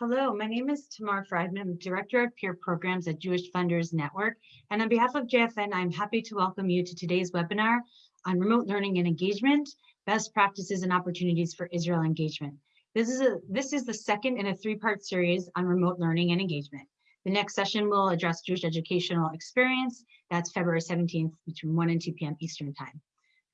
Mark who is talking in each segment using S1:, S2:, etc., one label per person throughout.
S1: Hello, my name is Tamar Friedman. I'm Director of Peer Programs at Jewish Funders Network. And on behalf of JFN, I'm happy to welcome you to today's webinar on remote learning and engagement, best practices and opportunities for Israel engagement. This is, a, this is the second in a three-part series on remote learning and engagement. The next session will address Jewish educational experience. That's February 17th between 1 and 2 p.m. Eastern time.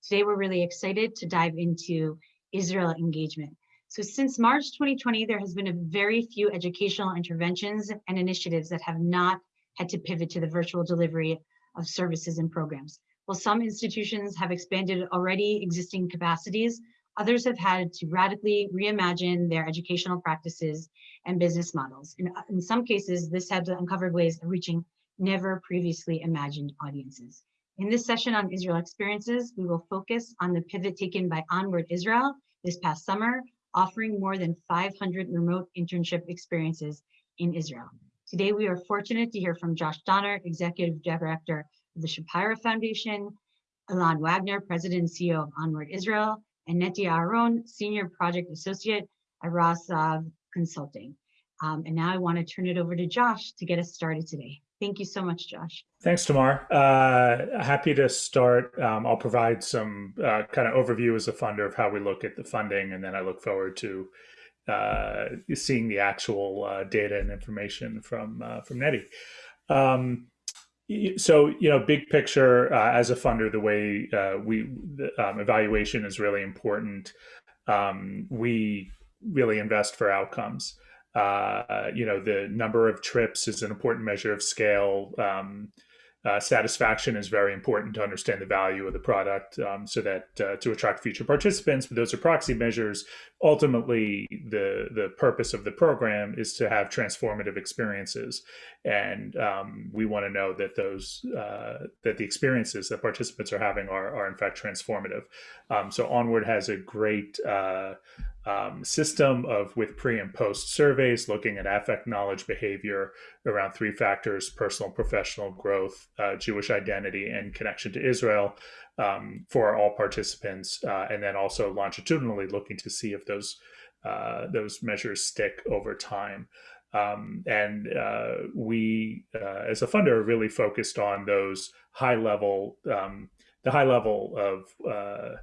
S1: Today, we're really excited to dive into Israel engagement. So since March 2020, there has been a very few educational interventions and initiatives that have not had to pivot to the virtual delivery of services and programs. While some institutions have expanded already existing capacities, others have had to radically reimagine their educational practices and business models. In, in some cases, this has uncovered ways of reaching never previously imagined audiences. In this session on Israel experiences, we will focus on the pivot taken by Onward Israel this past summer offering more than 500 remote internship experiences in Israel. Today, we are fortunate to hear from Josh Donner, Executive Director of the Shapira Foundation, Ilan Wagner, President and CEO of Onward Israel, and Neti Aharon, Senior Project Associate at Rosov Consulting. Um, and now I want to turn it over to Josh to get us started today. Thank you so much, Josh.
S2: Thanks, Tamar. Uh, happy to start. Um, I'll provide some uh, kind of overview as a funder of how we look at the funding, and then I look forward to uh, seeing the actual uh, data and information from uh, from Neti. Um, so, you know, big picture uh, as a funder, the way we the, um, evaluation is really important. Um, we really invest for outcomes. Uh, you know, the number of trips is an important measure of scale. Um, uh, satisfaction is very important to understand the value of the product um, so that uh, to attract future participants but those are proxy measures ultimately the the purpose of the program is to have transformative experiences. And um, we want to know that those uh, that the experiences that participants are having are, are in fact transformative. Um, so onward has a great uh, um, system of with pre and post surveys looking at affect knowledge behavior around three factors personal professional growth uh, jewish identity and connection to israel um, for all participants uh, and then also longitudinally looking to see if those uh, those measures stick over time. Um, and uh, we uh, as a funder are really focused on those high level um, the high level of uh,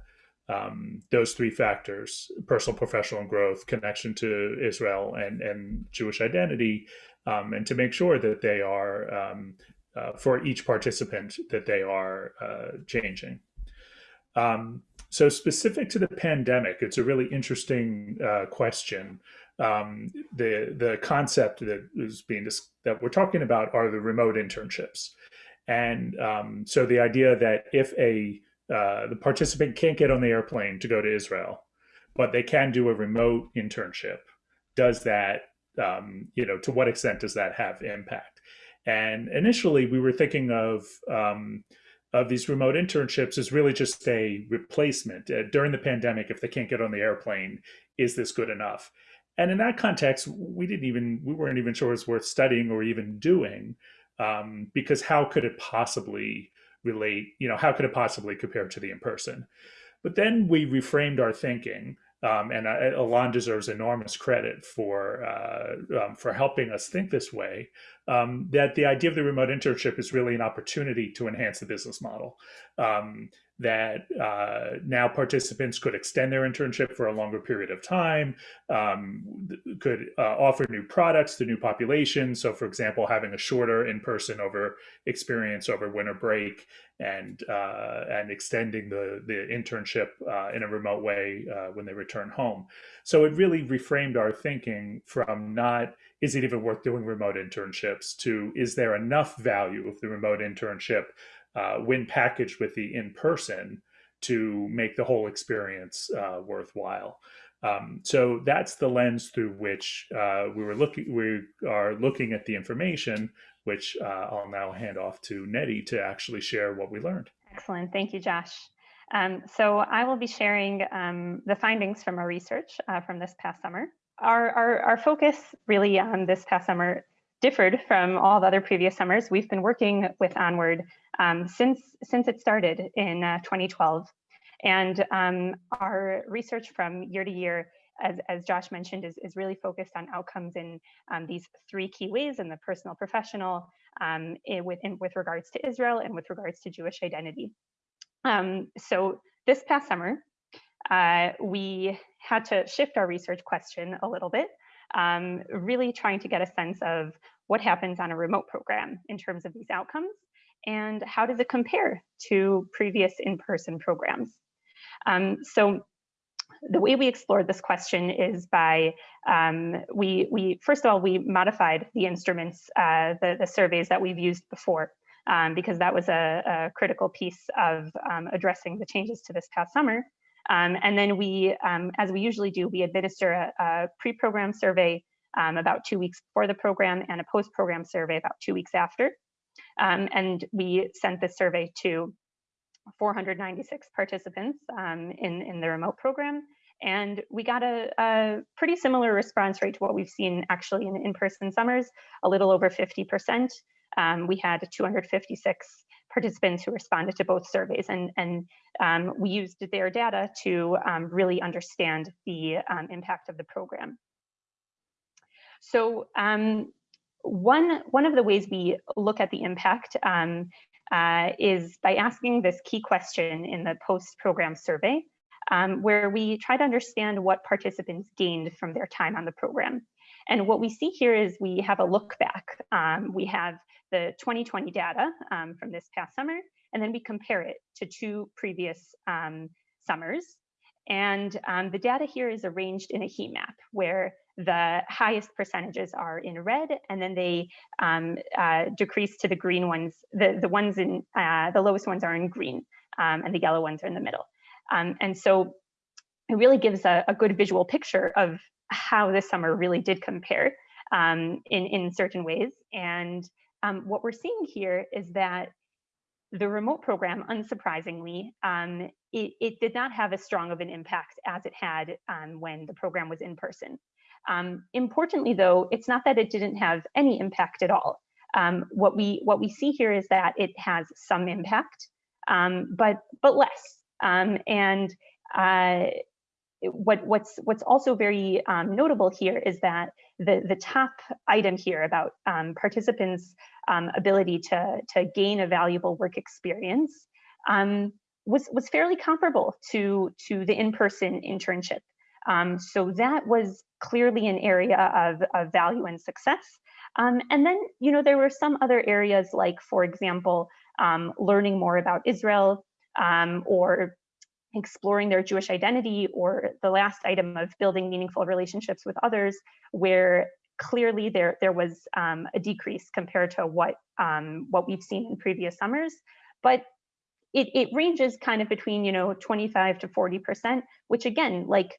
S2: um, those three factors personal professional growth connection to israel and, and jewish identity um, and to make sure that they are um, uh, for each participant that they are uh, changing um, so specific to the pandemic it's a really interesting uh, question um, the the concept that is being that we're talking about are the remote internships and um, so the idea that if a uh, the participant can't get on the airplane to go to Israel, but they can do a remote internship. Does that, um, you know, to what extent does that have impact? And initially, we were thinking of um, of these remote internships as really just a replacement uh, during the pandemic. If they can't get on the airplane, is this good enough? And in that context, we didn't even we weren't even sure it was worth studying or even doing um, because how could it possibly relate, you know, how could it possibly compare to the in-person? But then we reframed our thinking, um, and uh, Ilan deserves enormous credit for uh, um, for helping us think this way. Um, that the idea of the remote internship is really an opportunity to enhance the business model. That uh, now participants could extend their internship for a longer period of time, um, could uh, offer new products to new populations. So, for example, having a shorter in-person over experience over winter break and uh, and extending the the internship uh, in a remote way uh, when they return home. So it really reframed our thinking from not is it even worth doing remote internships to is there enough value of the remote internship uh, when packaged with the in-person to make the whole experience uh, worthwhile. Um, so that's the lens through which uh, we were looking. We are looking at the information, which uh, I'll now hand off to Neti to actually share what we learned.
S3: Excellent, thank you, Josh. Um, so I will be sharing um, the findings from our research uh, from this past summer. Our, our, our focus really on this past summer differed from all the other previous summers. We've been working with Onward um, since, since it started in uh, 2012. And um, our research from year to year as, as Josh mentioned, is, is really focused on outcomes in um, these three key ways in the personal, professional, um, in, with, in, with regards to Israel and with regards to Jewish identity. Um, so this past summer, uh, we had to shift our research question a little bit, um, really trying to get a sense of what happens on a remote program in terms of these outcomes and how does it compare to previous in-person programs. Um, so the way we explored this question is by um, we we first of all we modified the instruments uh, the the surveys that we've used before um, because that was a, a critical piece of um, addressing the changes to this past summer. Um, and then we, um, as we usually do, we administer a, a pre-program survey um, about two weeks before the program and a post-program survey about two weeks after. and we sent this survey to 496 participants um, in, in the remote program. And we got a, a, pretty similar response rate to what we've seen actually in in-person summers, a little over 50%. Um, we had 256 participants who responded to both surveys and, and um, we used their data to um, really understand the um, impact of the program. So um, one, one of the ways we look at the impact um, uh, is by asking this key question in the post-program survey, where we try to understand what participants gained from their time on the program. And what we see here is we have a look back. Um, we have the 2020 data um, from this past summer, and then we compare it to two previous um, summers. And um, the data here is arranged in a heat map where the highest percentages are in red, and then they um, uh, decrease to the green ones. The, the ones in, uh, the lowest ones are in green, um, and the yellow ones are in the middle. Um, and so it really gives a, a, good visual picture of how this summer really did compare um, in, in certain ways. And um, what we're seeing here is that the remote program, unsurprisingly, um, it, it, did not have as strong of an impact as it had um, when the program was in person. Um, importantly, though, it's not that it didn't have any impact at all. Um, what we what we see here is that it has some impact, um, but but less. And uh, what what's what's also very notable here is that the the top item here about um, participants' ability to to gain a valuable work experience was was fairly comparable to to the in-person internship. Um, so that was clearly an area of, of value and success. Um, and then, you know, there were some other areas like, for example, um, learning more about Israel um, or exploring their Jewish identity or the last item of building meaningful relationships with others where clearly there, there was um, a decrease compared to what, um, what we've seen in previous summers. But it, it ranges kind of between, you know, 25 to 40%, which again, like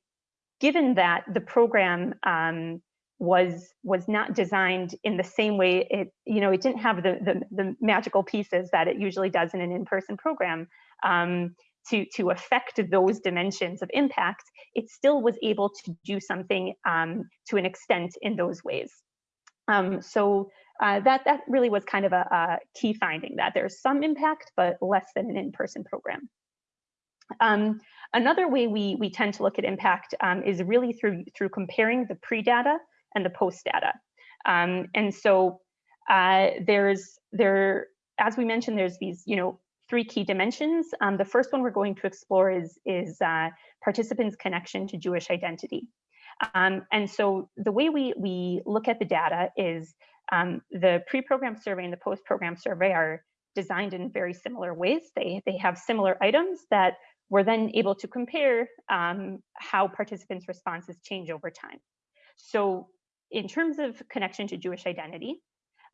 S3: given that the program um, was was not designed in the same way it you know it didn't have the the, the magical pieces that it usually does in an in-person program um, to to affect those dimensions of impact it still was able to do something um, to an extent in those ways um, so uh, that that really was kind of a, a, key finding that there's some impact but less than an in-person program um, Another way we, we tend to look at impact um, is really through, through comparing the pre-data and the post-data. Um, and so uh, there's, there, as we mentioned, there's these, you know, three key dimensions. Um, the first one we're going to explore is, is uh, participants' connection to Jewish identity. Um, and so the way we, we look at the data is um, the pre-program survey and the post-program survey are designed in very similar ways. They, they have similar items that we're then able to compare um, how participants' responses change over time. So in terms of connection to Jewish identity,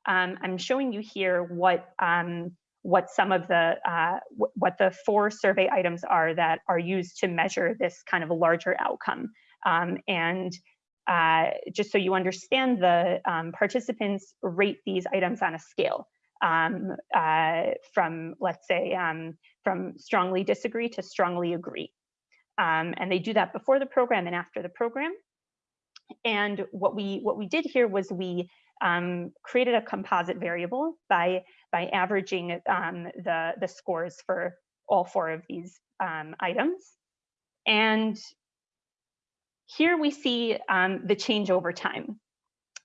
S3: um, I'm showing you here what um, what some of the uh, what the four survey items are that are used to measure this kind of a larger outcome. Um, and uh, just so you understand, the um, participants rate these items on a scale um, uh, from, let's say, um, from strongly disagree to strongly agree. Um, and they do that before the program and after the program. And what we what we did here was we um, created a composite variable by by averaging um, the the scores for all four of these um, items. And here we see um, the change over time.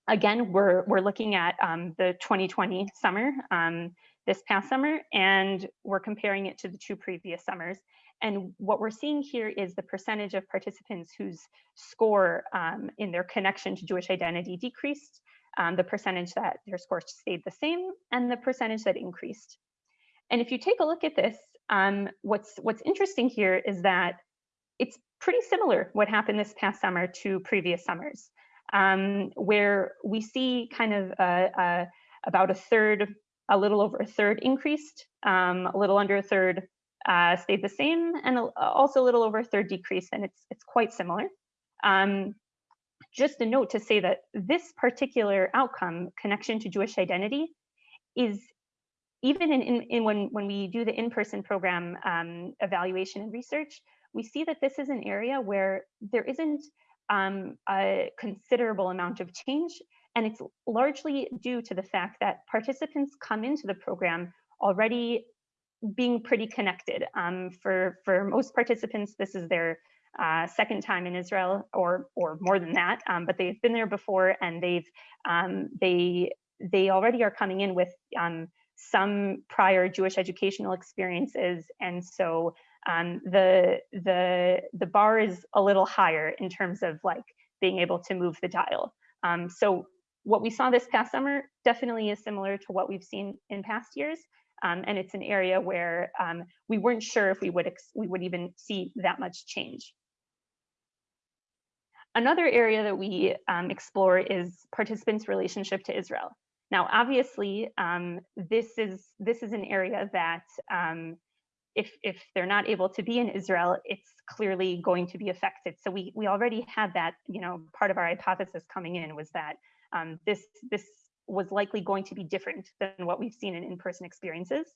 S3: Again, we're, we're looking at um, the 2020 summer, um, this past summer, and we're comparing it to the two previous summers. And what we're seeing here is the percentage of participants whose score um, in their connection to Jewish identity decreased, um, the percentage that their score stayed the same, and the percentage that increased. And if you take a look at this, um, what's what's interesting here is that it's pretty similar what happened this past summer to previous summers, um, where we see kind of a, a, about a third, a little over a third increased, um, a little under a third uh, stayed the same, and also a little over a third decreased, and it's it's quite similar. Um, just a note to say that this particular outcome, connection to Jewish identity, is even in, in, in when, when we do the in-person program um, evaluation and research, we see that this is an area where there isn't um, a considerable amount of change. And it's largely due to the fact that participants come into the program already being pretty connected. Um, for, for most participants, this is their uh, second time in Israel or, or more than that, um, but they've been there before and they've, um, they, they already are coming in with um, some prior Jewish educational experiences. And so um, the, the, the bar is a little higher in terms of like being able to move the dial. Um, so what we saw this past summer definitely is similar to what we've seen in past years. Um, and it's an area where um, we weren't sure if we would we would even see that much change. Another area that we um, explore is participants' relationship to Israel. Now, obviously, um, this is this is an area that um, if if they're not able to be in Israel, it's clearly going to be affected. So we we already had that, you know, part of our hypothesis coming in was that um, this this was likely going to be different than what we've seen in in-person experiences.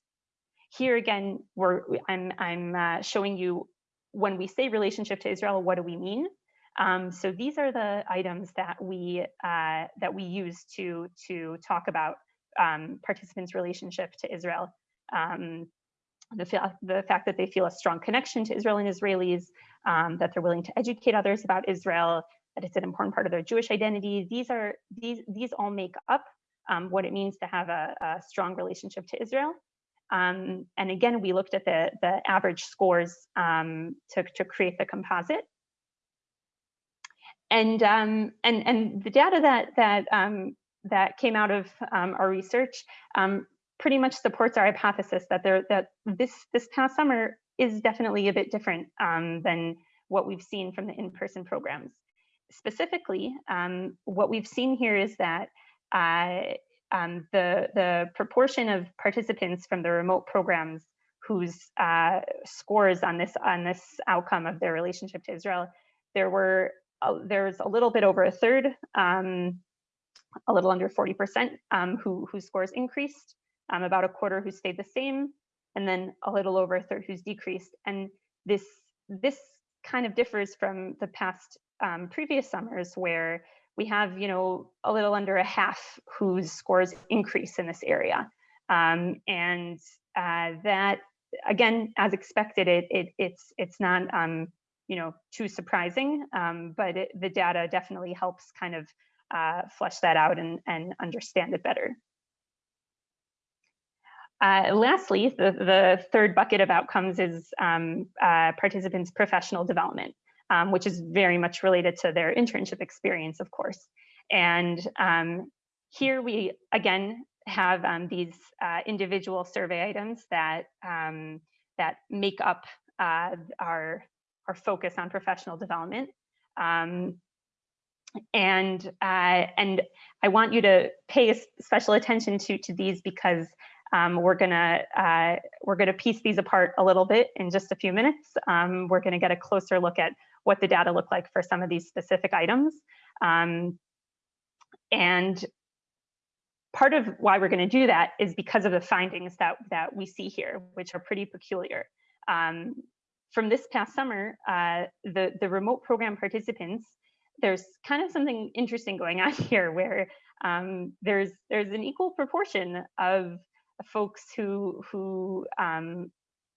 S3: Here again, we're I'm I'm uh, showing you when we say relationship to Israel, what do we mean? Um, so these are the items that we uh, that we use to to talk about um, participants' relationship to Israel. Um, the, the fact that they feel a strong connection to Israel and Israelis, um, that they're willing to educate others about Israel, that it's an important part of their Jewish identity. These are these these all make up um, what it means to have a, a strong relationship to Israel. Um, and again, we looked at the the average scores to to create the composite and um, and and the data that that um, that came out of um, our research um, pretty much supports our hypothesis that there that this this past summer is definitely a bit different um, than what we've seen from the in-person programs. Specifically, um, what we've seen here is that uh, the the proportion of participants from the remote programs whose uh, scores on this on this outcome of their relationship to Israel, there were uh, there's a little bit over a third, um, a little under 40% um, who, whose scores increased, um, about a quarter who stayed the same, and then a little over a third who's decreased. And this, this kind of differs from the past um, previous summers where we have, you know, a little under a half whose scores increase in this area. Um, and uh, that, again, as expected, it, it it's it's not um, you know, too surprising, um, but it, the data definitely helps kind of uh, flesh that out and, and understand it better. Uh, lastly, the, the third bucket of outcomes is um, uh, participants' professional development, um, which is very much related to their internship experience, of course. And um, here we, again, have um, these uh, individual survey items that, um, that make up uh, our our focus on professional development. Um, and uh, and I want you to pay special attention to to these because um, we're gonna uh, we're gonna piece these apart a little bit in just a few minutes. Um, we're gonna get a closer look at what the data look like for some of these specific items. Um, and part of why we're gonna do that is because of the findings that that we see here, which are pretty peculiar. From this past summer, uh, the, the remote program participants, there's kind of something interesting going on here where um, there's there's an equal proportion of folks who who um,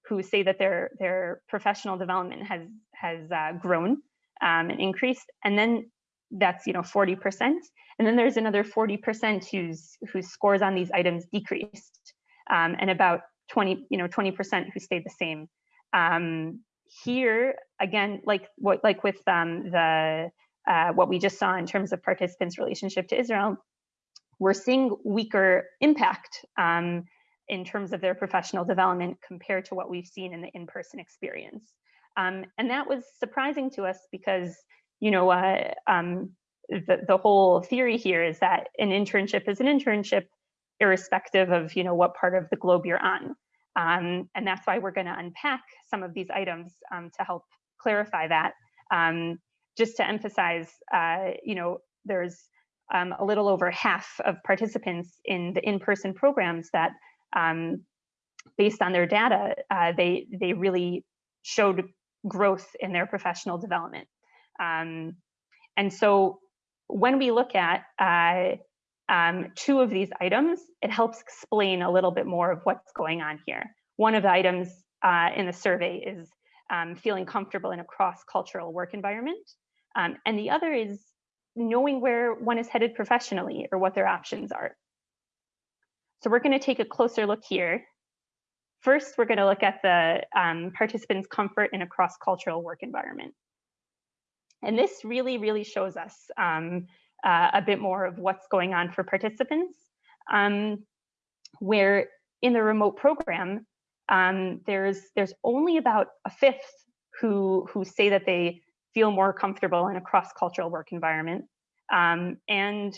S3: who say that their their professional development has has uh, grown um, an increase, and then that's you know 40%, and then there's another 40% whose whose scores on these items decreased, um, and about 20 you know 20% who stayed the same. Um, here again, like what like with um, the uh, what we just saw in terms of participants' relationship to Israel, we're seeing weaker impact um, in terms of their professional development compared to what we've seen in the in-person experience. Um, and that was surprising to us because, you know, uh, um, the, the whole theory here is that an internship is an internship irrespective of, you know, what part of the globe you're on. Um, and that's why we're going to unpack some of these items um, to help clarify that. Um, just to emphasize, uh, you know, there's um, a little over half of participants in the in-person programs that, um, based on their data, uh, they they really showed growth in their professional development. Um, and so when we look at uh, um, two of these items, it helps explain a little bit more of what's going on here. One of the items uh, in the survey is um, feeling comfortable in a cross-cultural work environment. Um, and the other is knowing where one is headed professionally or what their options are. So we're going to take a closer look here. First, we're going to look at the um, participants' comfort in a cross-cultural work environment. And this really, really shows us um, uh, a bit more of what's going on for participants, um, where in the remote program, um, there's there's only about a fifth who who say that they feel more comfortable in a cross-cultural work environment. Um, and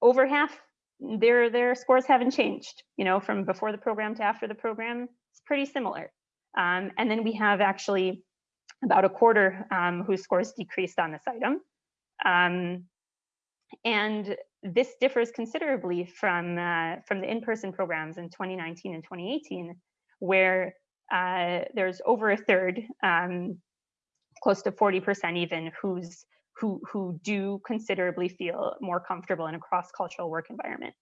S3: over half, their, their scores haven't changed, you know, from before the program to after the program, it's pretty similar. Um, and then we have actually about a quarter um, whose scores decreased on this item. Um, and this differs considerably from, uh, from the in-person programs in 2019 and 2018, where uh, there's over a third um, close to 40% even who's who who do considerably feel more comfortable in a cross-cultural work environment.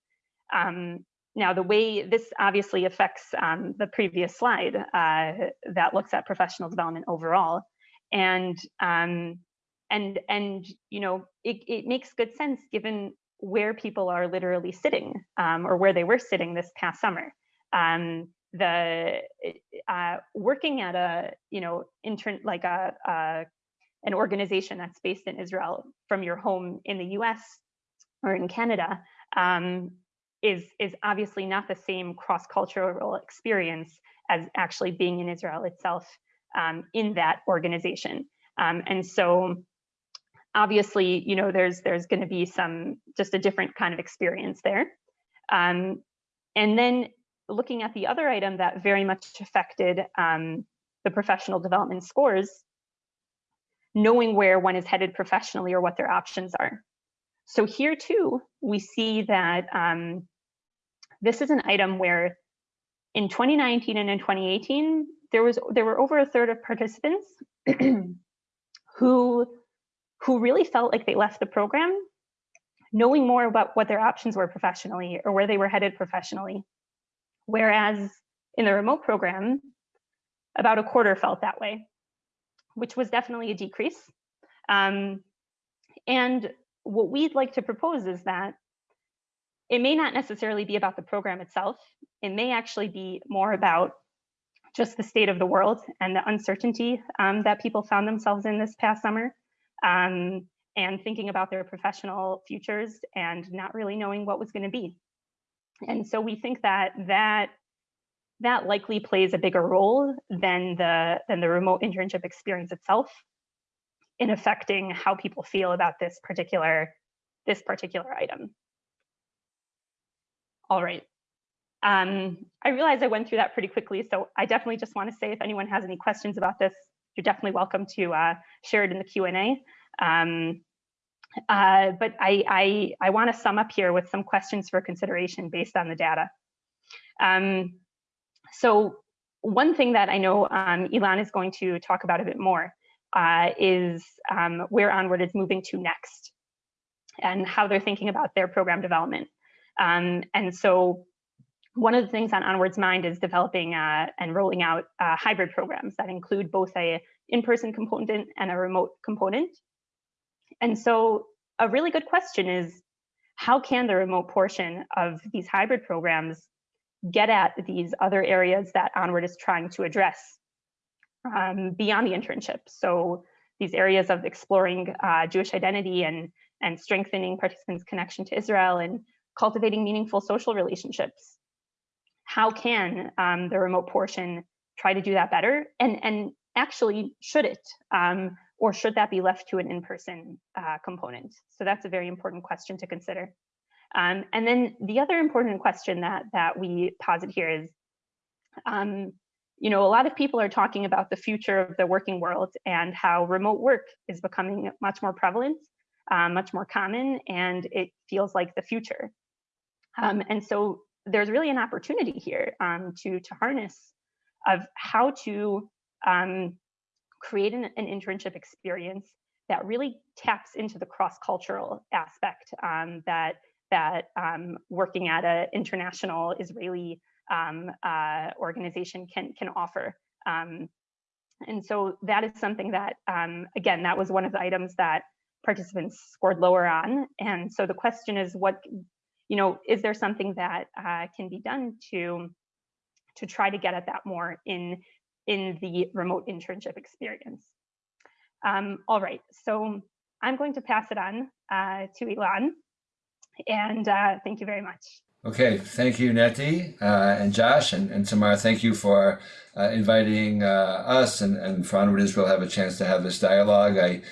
S3: Um, now, the way this obviously affects um, the previous slide uh, that looks at professional development overall, and um, and and you know it, it makes good sense given where people are literally sitting um, or where they were sitting this past summer. Um, the uh, working at a you know intern like a, a, an organization that's based in Israel from your home in the U.S. or in Canada um, is is obviously not the same cross cultural experience as actually being in Israel itself um, in that organization, um, and so obviously you know there's there's going to be some just a different kind of experience there. Um, and then looking at the other item that very much affected um, the professional development scores, knowing where one is headed professionally or what their options are. So here too, we see that um, this is an item where in 2019 and in 2018, there was there were over a third of participants who who really felt like they left the program knowing more about what their options were professionally or where they were headed professionally Whereas in the remote program, about a quarter felt that way, which was definitely a decrease. Um, and what we'd like to propose is that it may not necessarily be about the program itself. It may actually be more about just the state of the world and the uncertainty um, that people found themselves in this past summer um, and thinking about their professional futures and not really knowing what was going to be. And so we think that that that likely plays a bigger role than the than the remote internship experience itself in affecting how people feel about this particular this particular item. All right. Um, I realize I went through that pretty quickly, so I definitely just want to say if anyone has any questions about this, you're definitely welcome to uh, share it in the Q&A. Um, uh, but I, I, I want to sum up here with some questions for consideration based on the data. Um, so one thing that I know um, is going to talk about a bit more uh, is um, where Onward is moving to next and how they're thinking about their program development. Um, and so one of the things on Onward's mind is developing uh, and rolling out uh, hybrid programs that include both a in-person component and a remote component. And so a really good question is, how can the remote portion of these hybrid programs get at these other areas that Onward is trying to address um, beyond the internship? So these areas of exploring uh, Jewish identity and, and strengthening participants' connection to Israel and cultivating meaningful social relationships. How can um, the remote portion try to do that better? And, and actually, should it? Um, or should that be left to an in-person uh, component? So that's a very important question to consider. Um, and then the other important question that, that we posit here is, um, you know, a lot of people are talking about the future of the working world and how remote work is becoming much more prevalent, um, much more common, and it feels like the future. Um, and so there's really an opportunity here um, to, to harness of how to um, create an, an, internship experience that really taps into the cross-cultural aspect um, that that um, working at an international Israeli um, uh, organization can can offer. Um, and so that is something that, again, that was one of the items that participants scored lower on. And so the question is, what, you know, is there something that uh, can be done to to try to get at that more in in the remote internship experience. Um, all right, so I'm going to pass it on uh, to Ilan, and uh, thank you very much.
S4: Okay, thank you, Neti uh, and Josh and, and Tamar. Thank you for uh, inviting uh, us and, and for Onward Israel have a chance to have this dialogue. I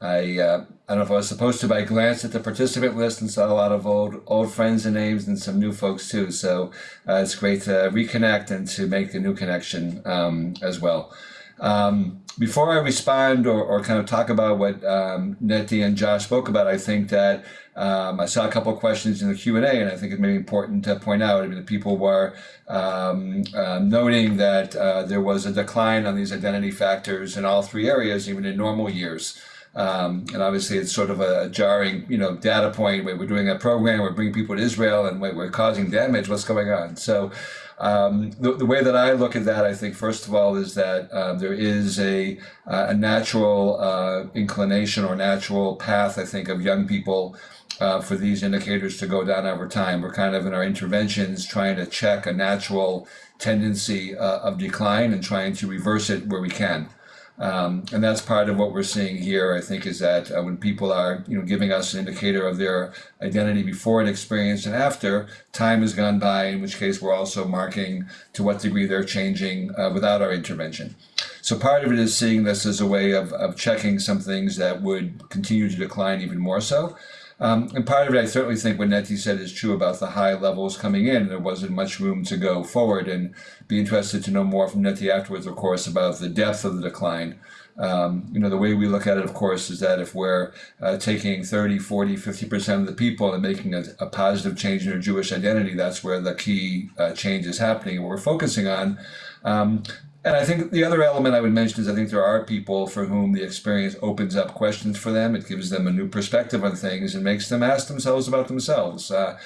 S4: I uh, I don't know if I was supposed to, but I glanced at the participant list and saw a lot of old old friends and names and some new folks too. So uh, it's great to reconnect and to make a new connection um, as well. Um, before I respond or, or kind of talk about what um, Neti and Josh spoke about, I think that um, I saw a couple of questions in the Q&A and I think it may be important to point out, I mean, the people were um, uh, noting that uh, there was a decline on these identity factors in all three areas, even in normal years. Um, and obviously, it's sort of a jarring, you know, data point where we're doing a program, we're bringing people to Israel, and we're causing damage. What's going on? So, um, the, the, way that I look at that, I think, first of all, is that uh, there is a, uh, a natural uh, inclination or natural path, I think, of young people uh, for these indicators to go down over time. We're kind of in our interventions trying to check a natural tendency uh, of decline and trying to reverse it where we can. Um, and that's part of what we're seeing here, I think, is that uh, when people are, you know, giving us an indicator of their identity before an experience and after, time has gone by, in which case we're also marking to what degree they're changing uh, without our intervention. So part of it is seeing this as a way of, of checking some things that would continue to decline even more so. Um, and part of it, I certainly think what Neti said is true about the high levels coming in. There wasn't much room to go forward and be interested to know more from Neti afterwards, of course, about the depth of the decline. Um, you know, the way we look at it, of course, is that if we're uh, taking 30, 40, 50% of the people and making a, a, positive change in their Jewish identity, that's where the key uh, change is happening. And we're focusing on um, and I think the other element I would mention is I think there are people for whom the experience opens up questions for them. It gives them a new perspective on things and makes them ask themselves about themselves. Uh,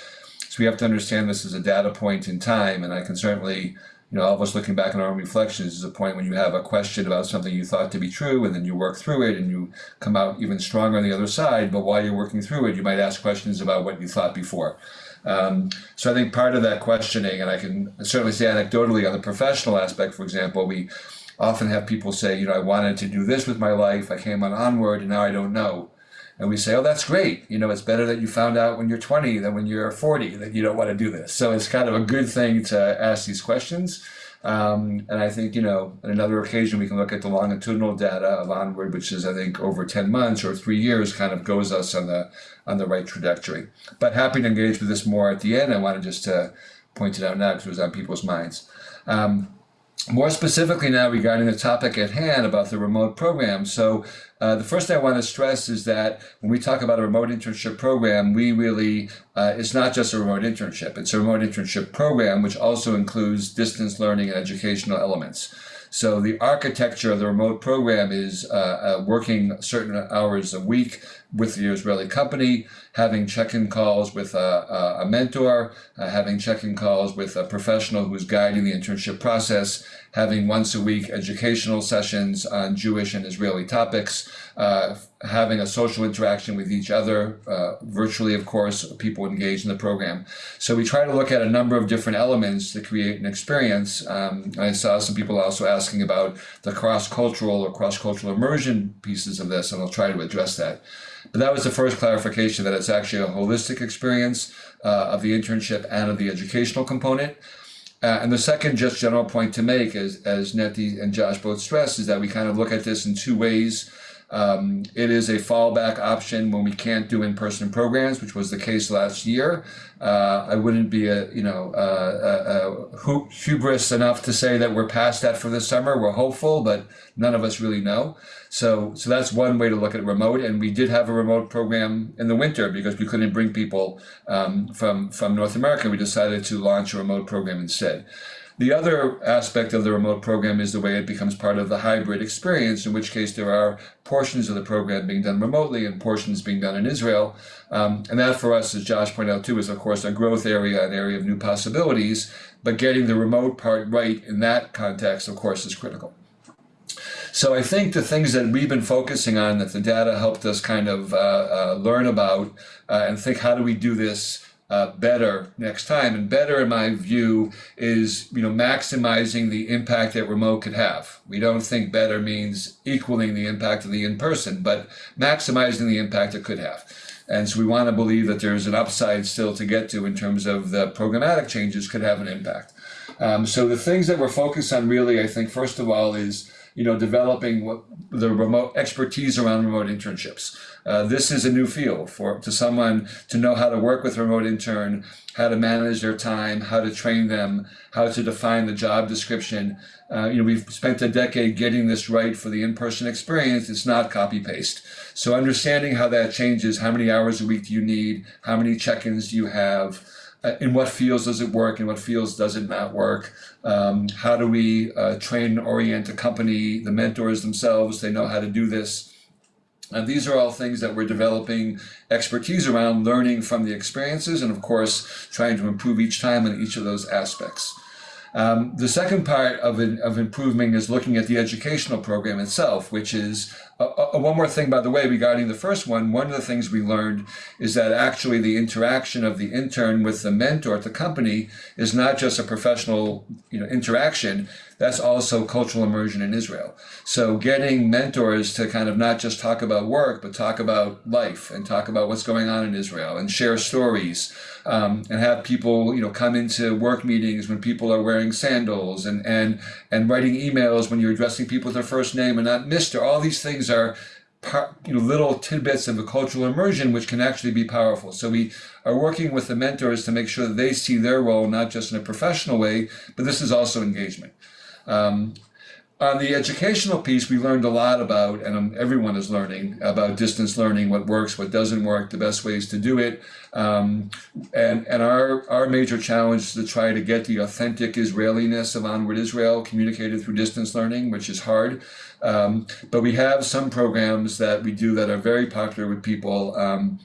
S4: so we have to understand this as a data point in time. And I can certainly, you know, all of us looking back on our own reflections is a point when you have a question about something you thought to be true and then you work through it and you come out even stronger on the other side. But while you're working through it, you might ask questions about what you thought before. Um, so I think part of that questioning, and I can certainly say anecdotally on the professional aspect, for example, we often have people say, you know, I wanted to do this with my life, I came on onward, and now I don't know. And we say, oh, that's great. You know, it's better that you found out when you're 20 than when you're 40 that you don't want to do this. So it's kind of a good thing to ask these questions. Um, and I think, you know, on another occasion, we can look at the longitudinal data of Onward, which is, I think, over 10 months or three years, kind of goes us on the on the right trajectory. But happy to engage with this more at the end. I wanted just to point it out now because it was on people's minds. Um, more specifically now regarding the topic at hand about the remote program. So uh, the first thing I want to stress is that when we talk about a remote internship program, we really, uh, it's not just a remote internship. It's a remote internship program, which also includes distance learning and educational elements. So the architecture of the remote program is uh, uh working certain hours a week with the Israeli company, having check-in calls with a, a mentor, uh, having check-in calls with a professional who's guiding the internship process, having once a week educational sessions on Jewish and Israeli topics, uh, having a social interaction with each other, uh, virtually, of course, people engaged in the program. So we try to look at a number of different elements to create an experience. Um, I saw some people also asking about the cross-cultural or cross-cultural immersion pieces of this, and I'll try to address that. But that was the first clarification that it's actually a holistic experience uh, of the internship and of the educational component. Uh, and the second just general point to make, as, as Neti and Josh both stressed, is that we kind of look at this in two ways. Um, it is a fallback option when we can't do in-person programs, which was the case last year. Uh, I wouldn't be a you know uh, a, a hubris enough to say that we're past that for this summer. We're hopeful, but none of us really know. So so that's one way to look at remote. And we did have a remote program in the winter because we couldn't bring people um, from from North America. We decided to launch a remote program instead. The other aspect of the remote program is the way it becomes part of the hybrid experience, in which case there are portions of the program being done remotely and portions being done in Israel. Um, and that for us, as Josh pointed out too, is of course a growth area, an area of new possibilities, but getting the remote part right in that context, of course, is critical. So I think the things that we've been focusing on that the data helped us kind of uh, uh, learn about uh, and think how do we do this uh, better next time. And better, in my view, is you know maximizing the impact that remote could have. We don't think better means equaling the impact of the in-person, but maximizing the impact it could have. And so we want to believe that there's an upside still to get to in terms of the programmatic changes could have an impact. Um, so the things that we're focused on really, I think, first of all, is you know, developing what the remote expertise around remote internships. Uh, this is a new field for to someone to know how to work with remote intern, how to manage their time, how to train them, how to define the job description. Uh, you know, we've spent a decade getting this right for the in-person experience. It's not copy paste. So understanding how that changes, how many hours a week do you need, how many check-ins do you have, uh, in what fields does it work, in what fields does it not work, um, how do we uh, train and orient a company, the mentors themselves, they know how to do this. And these are all things that we're developing expertise around, learning from the experiences, and of course, trying to improve each time in each of those aspects. Um, the second part of, of improving is looking at the educational program itself, which is uh, uh, one more thing, by the way, regarding the first one. One of the things we learned is that actually the interaction of the intern with the mentor at the company is not just a professional you know, interaction, that's also cultural immersion in Israel. So getting mentors to kind of not just talk about work, but talk about life and talk about what's going on in Israel and share stories um, and have people, you know, come into work meetings when people are wearing sandals and, and, and writing emails when you're addressing people with their first name and not Mr. All these things are you know, little tidbits of a cultural immersion, which can actually be powerful. So we are working with the mentors to make sure that they see their role not just in a professional way, but this is also engagement. Um, on the educational piece, we learned a lot about, and um, everyone is learning about distance learning, what works, what doesn't work, the best ways to do it. Um, and and our, our major challenge is to try to get the authentic Israeliness of Onward Israel communicated through distance learning, which is hard. Um, but we have some programs that we do that are very popular with people. Um,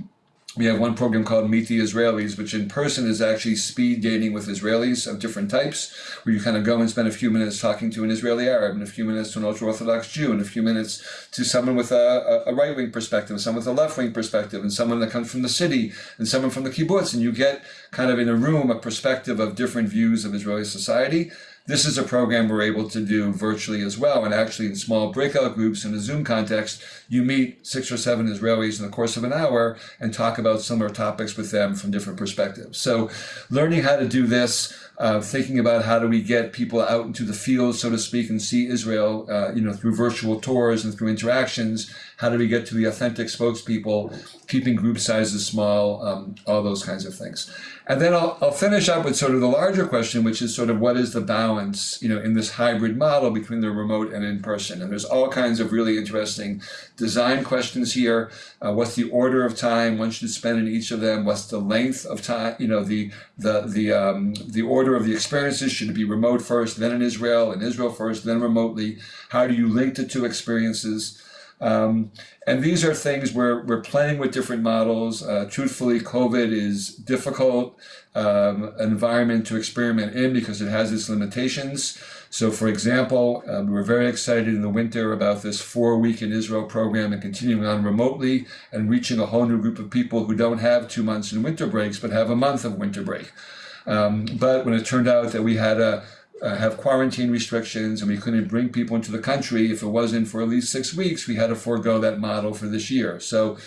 S4: we have one program called Meet the Israelis, which in person is actually speed dating with Israelis of different types, where you kind of go and spend a few minutes talking to an Israeli Arab, and a few minutes to an ultra-Orthodox Jew, and a few minutes to someone with a, a right-wing perspective, someone with a left-wing perspective, and someone that comes from the city, and someone from the kibbutz, and you get kind of in a room a perspective of different views of Israeli society. This is a program we're able to do virtually as well. And actually in small breakout groups in a Zoom context, you meet six or seven Israelis in the course of an hour and talk about similar topics with them from different perspectives. So learning how to do this, uh, thinking about how do we get people out into the field, so to speak, and see Israel, uh, you know, through virtual tours and through interactions. How do we get to the authentic spokespeople, keeping group sizes small, um, all those kinds of things. And then I'll, I'll finish up with sort of the larger question, which is sort of what is the balance, you know, in this hybrid model between the remote and in person. And there's all kinds of really interesting design questions here. Uh, what's the order of time one should spend in each of them? What's the length of time? You know, the the the um, the order of the experiences should it be remote first, then in Israel, in Israel first, then remotely? How do you link the two experiences? Um, and these are things where we're playing with different models. Uh, truthfully, COVID is difficult um, environment to experiment in because it has its limitations. So, for example, um, we were very excited in the winter about this four week in Israel program and continuing on remotely and reaching a whole new group of people who don't have two months in winter breaks but have a month of winter break. Um, but when it turned out that we had to uh, have quarantine restrictions and we couldn't bring people into the country if it wasn't for at least six weeks, we had to forego that model for this year. So,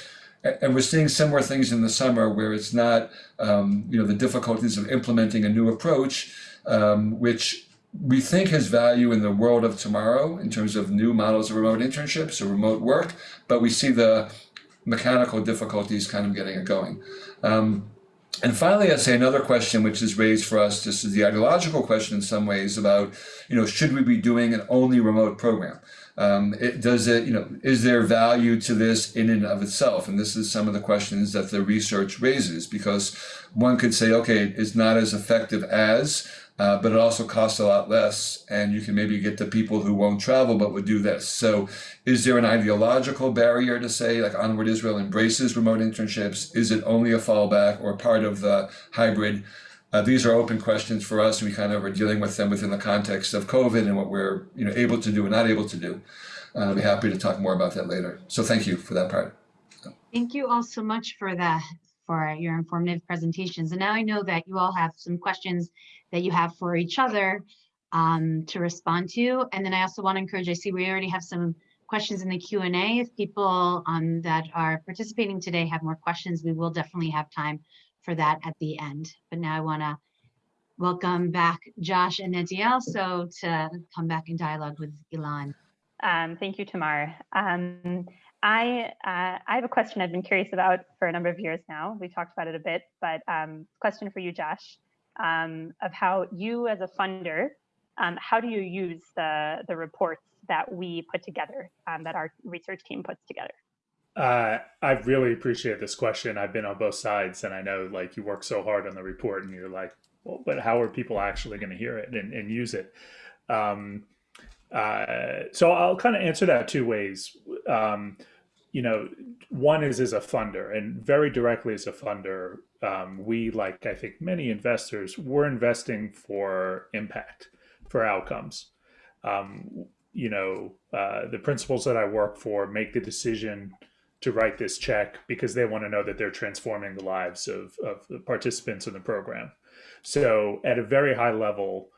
S4: and we're seeing similar things in the summer where it's not, um, you know, the difficulties of implementing a new approach, um, which we think has value in the world of tomorrow in terms of new models of remote internships or remote work, but we see the mechanical difficulties kind of getting it going. Um, and finally, I'd say another question which is raised for us, this is the ideological question in some ways about, you know, should we be doing an only remote program? Um, it, does it, you know, is there value to this in and of itself? And this is some of the questions that the research raises because one could say, okay, it's not as effective as, uh, but it also costs a lot less and you can maybe get the people who won't travel but would do this. So is there an ideological barrier to say like Onward Israel embraces remote internships? Is it only a fallback or part of the hybrid? Uh, these are open questions for us. We kind of are dealing with them within the context of COVID and what we're you know able to do and not able to do. Uh, I'll be happy to talk more about that later. So thank you for that part.
S1: Thank you all so much for that, for your informative presentations. And now I know that you all have some questions that you have for each other um, to respond to. And then I also want to encourage, I see we already have some questions in the Q&A. If people um, that are participating today have more questions, we will definitely have time for that at the end. But now I want to welcome back Josh and Netiel, so to come back in dialogue with Ilan.
S3: Um, thank you, Tamar. Um, I, uh, I have a question I've been curious about for a number of years now. We talked about it a bit, but um, question for you, Josh um, of how you as a funder, um, how do you use the, the reports that we put together, um, that our research team puts together?
S2: Uh, I really appreciate this question. I've been on both sides and I know like you work so hard on the report and you're like, well, but how are people actually going to hear it and, and use it? Um, uh, so I'll kind of answer that two ways. Um, you know, one is as a funder and very directly as a funder, um, we, like I think many investors, we're investing for impact, for outcomes. Um, you know, uh, the principals that I work for make the decision to write this check because they want to know that they're transforming the lives of, of the participants in the program. So at a very high level,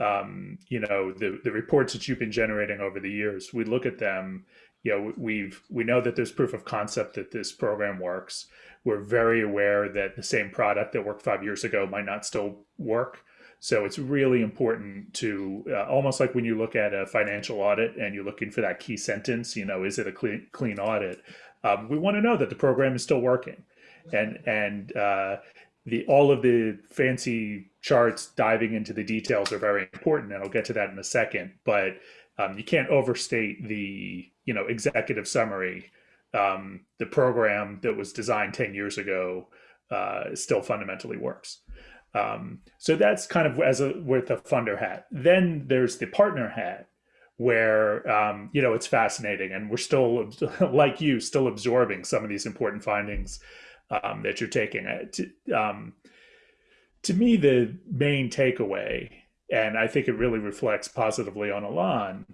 S2: um, you know, the, the reports that you've been generating over the years, we look at them you know, we've we know that there's proof of concept that this program works. We're very aware that the same product that worked five years ago might not still work. So it's really important to uh, almost like when you look at a financial audit and you're looking for that key sentence, you know, is it a clean clean audit? Um, we want to know that the program is still working, and and uh, the all of the fancy charts diving into the details are very important, and I'll get to that in a second. But um, you can't overstate the you know executive summary. Um, the program that was designed 10 years ago uh, still fundamentally works. Um, so that's kind of as a with a funder hat. Then there's the partner hat, where um, you know it's fascinating, and we're still like you, still absorbing some of these important findings um, that you're taking. Uh, to, um, to me, the main takeaway and I think it really reflects positively on Ilan,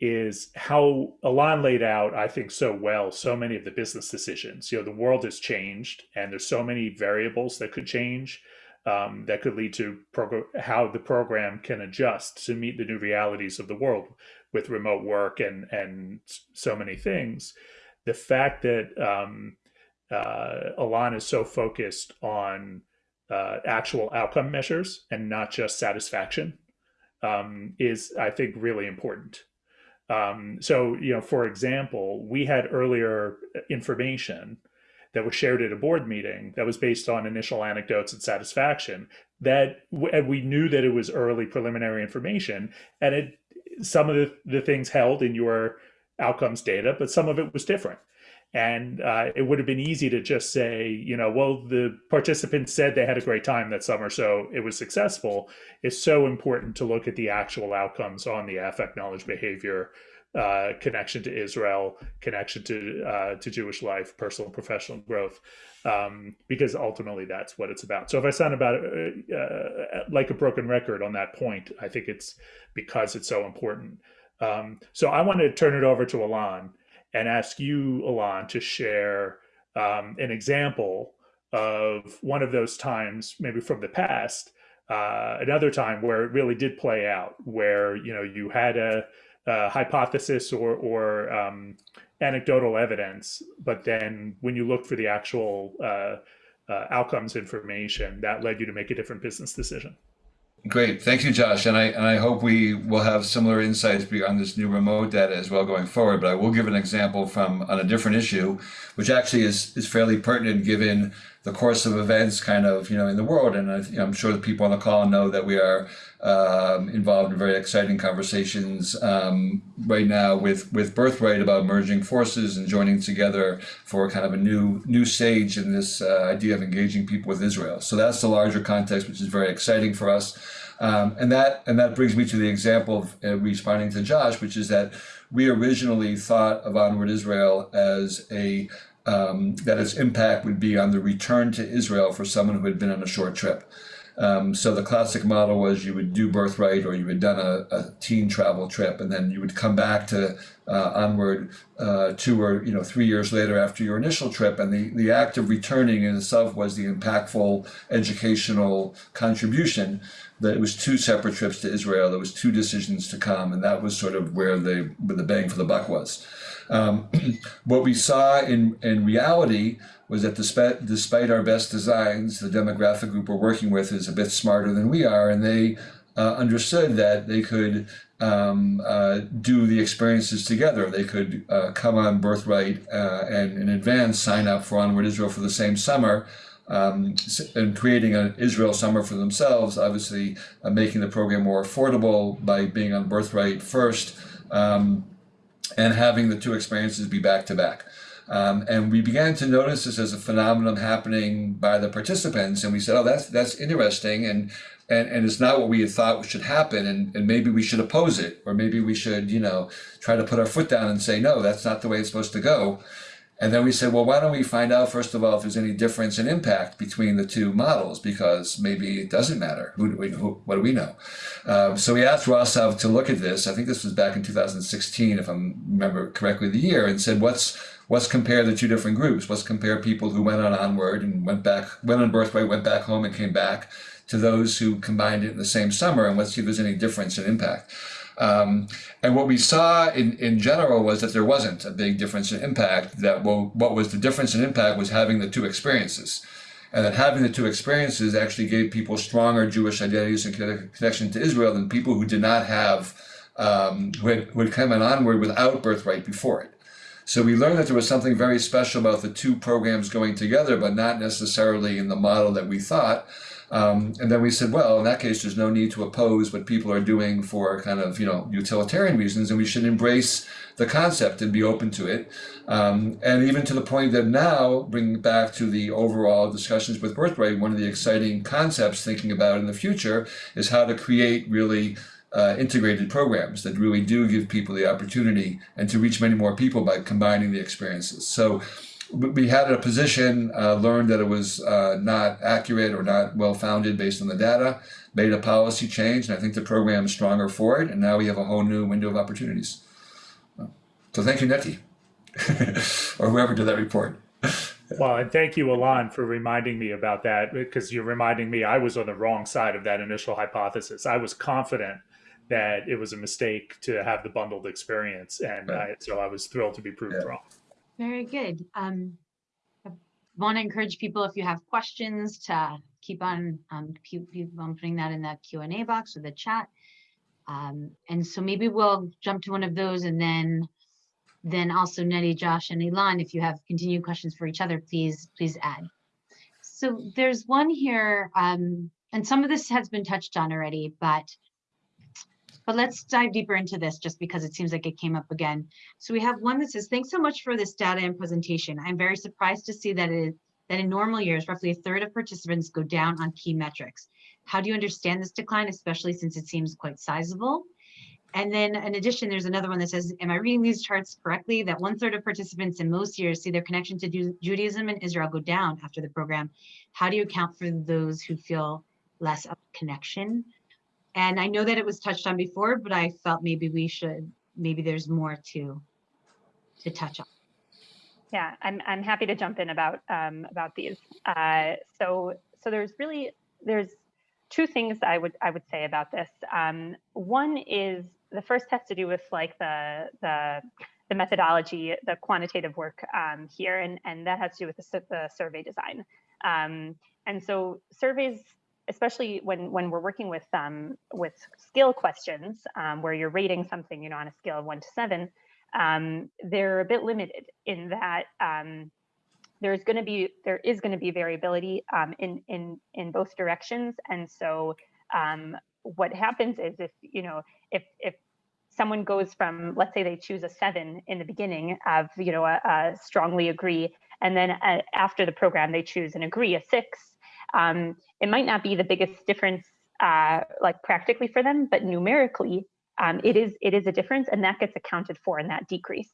S2: is how Ilan laid out, I think, so well, so many of the business decisions. You know, the world has changed and there's so many variables that could change um, that could lead to how the program can adjust to meet the new realities of the world with remote work and, and so many things. The fact that um, uh, Ilan is so focused on uh, actual outcome measures and not just satisfaction um, is, I think, really important. Um, so, you know, for example, we had earlier information that was shared at a board meeting that was based on initial anecdotes and satisfaction that and we knew that it was early preliminary information and it some of the, the things held in your outcomes data but some of it was different and uh, it would have been easy to just say, you know, well, the participants said they had a great time that summer, so it was successful. It's so important to look at the actual outcomes on the affect knowledge behavior uh, connection to Israel, connection to uh, to Jewish life, personal and professional growth, um, because ultimately that's what it's about. So if I sound about uh, uh, like a broken record on that point, I think it's because it's so important. Um, so I want to turn it over to Alon and ask you, Alon, to share um, an example of one of those times, maybe from the past, uh, another time where it really did play out, where you know you had a, a hypothesis or or um, anecdotal evidence, but then when you looked for the actual uh, uh, outcomes information, that led you to make a different business decision.
S4: Great, thank you, Josh, and I and I hope we will have similar insights on this new remote data as well going forward. But I will give an example from on a different issue, which actually is is fairly pertinent given the course of events, kind of you know in the world. And I, I'm sure the people on the call know that we are um, involved in very exciting conversations um, right now with with Birthright about merging forces and joining together for kind of a new new stage in this uh, idea of engaging people with Israel. So that's the larger context, which is very exciting for us. Um, and that and that brings me to the example of uh, responding to Josh, which is that we originally thought of Onward Israel as a um, that its impact would be on the return to Israel for someone who had been on a short trip. Um, so the classic model was you would do birthright or you had done a, a teen travel trip and then you would come back to uh, onward uh, two or you know three years later after your initial trip and the, the act of returning in itself was the impactful educational contribution that it was two separate trips to Israel there was two decisions to come and that was sort of where the where the bang for the buck was. Um, what we saw in, in reality was that despite, despite our best designs, the demographic group we're working with is a bit smarter than we are, and they uh, understood that they could um, uh, do the experiences together. They could uh, come on Birthright uh, and in advance sign up for Onward Israel for the same summer. Um, and creating an Israel summer for themselves, obviously uh, making the program more affordable by being on Birthright first, um, and having the two experiences be back to back. Um, and we began to notice this as a phenomenon happening by the participants. And we said, oh, that's, that's interesting. And, and, and it's not what we had thought should happen. And, and maybe we should oppose it. Or maybe we should, you know, try to put our foot down and say, no, that's not the way it's supposed to go. And then we said, well, why don't we find out, first of all, if there's any difference in impact between the two models, because maybe it doesn't matter. Who, do we, who, what do we know? Um, so we asked Rosov to look at this. I think this was back in 2016, if I remember correctly the year, and said, what's let's compare the two different groups. Let's compare people who went on Onward and went back, went on Birthright, went back home and came back to those who combined it in the same summer, and let's see if there's any difference in impact. Um, and what we saw in, in general was that there wasn't a big difference in impact, that well, what was the difference in impact was having the two experiences. And that having the two experiences actually gave people stronger Jewish identities and connection to Israel than people who did not have, um, who, had, who had come on onward without birthright before it. So we learned that there was something very special about the two programs going together, but not necessarily in the model that we thought. Um, and then we said, well, in that case, there's no need to oppose what people are doing for kind of, you know, utilitarian reasons, and we should embrace the concept and be open to it. Um, and even to the point that now, bringing back to the overall discussions with Birthright, one of the exciting concepts thinking about in the future is how to create really uh, integrated programs that really do give people the opportunity and to reach many more people by combining the experiences. So we had a position, uh, learned that it was uh, not accurate or not well founded based on the data, made a policy change, and I think the program is stronger for it, and now we have a whole new window of opportunities. So thank you, Neti, or whoever did that report.
S2: Well, and thank you, Alon, for reminding me about that because you're reminding me I was on the wrong side of that initial hypothesis. I was confident that it was a mistake to have the bundled experience. And
S4: Right.
S2: I, so I was thrilled to be proved
S4: Yeah.
S2: wrong.
S1: Very good. Um, I want to encourage people, if you have questions, to keep on, um, keep, on putting that in the Q and A box or the chat. Um, and so maybe we'll jump to one of those and then, then also Neti, Josh and Ilan, if you have continued questions for each other, please, please add. So there's one here, um, and some of this has been touched on already, but but let's dive deeper into this just because it seems like it came up again. So we have one that says, thanks so much for this data and presentation. I'm very surprised to see that that in normal years, roughly a third of participants go down on key metrics. How do you understand this decline, especially since it seems quite sizable? And then in addition, there's another one that says, am I reading these charts correctly? That one third of participants in most years see their connection to Judaism and Israel go down after the program. How do you account for those who feel less of connection? And I know that it was touched on before, but I felt maybe we should, maybe there's more to, to touch on.
S3: Yeah, I'm I'm happy to jump in about um, about these. Uh, so so there's really there's two things I would I would say about this. Um, one is the first has to do with like the the the methodology, the quantitative work um, here, and and that has to do with the, the survey design. Um, and so surveys, especially when when we're working with um, with scale questions, um, where you're rating something, you know, on a scale of one to seven, um, they're a bit limited in that um, there's going to be there is going to be variability um, in in in both directions, and so um, what happens is if you know if if someone goes from let's say they choose a seven in the beginning of you know a, a strongly agree, and then uh, after the program they choose an agree a six, um, it might not be the biggest difference uh, like practically for them, but numerically um, it is it is a difference, and that gets accounted for in that decrease.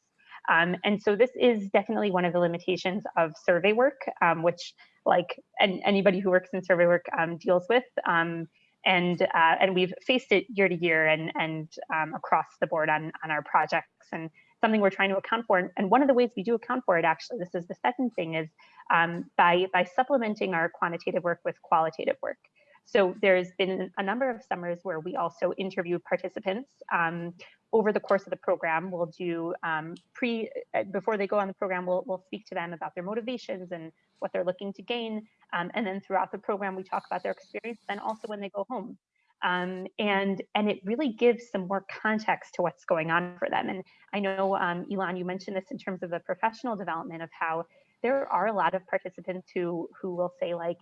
S3: Um, and so this is definitely one of the limitations of survey work, um, which like and anybody who works in survey work um, deals with. Um, and uh, and we've faced it year to year and and um, across the board on on our projects and something we're trying to account for. And, one of the ways we do account for it, actually, this is the second thing, is um, by by supplementing our quantitative work with qualitative work. So there's been a number of summers where we also interview participants. Um, over the course of the program, we'll do um, pre, uh, before they go on the program, we'll, we'll speak to them about their motivations and what they're looking to gain. Um, and then throughout the program, we talk about their experience, then also when they go home. Um, and and it really gives some more context to what's going on for them. And I know, um, Ilan, you mentioned this in terms of the professional development of how there are a lot of participants who who will say like,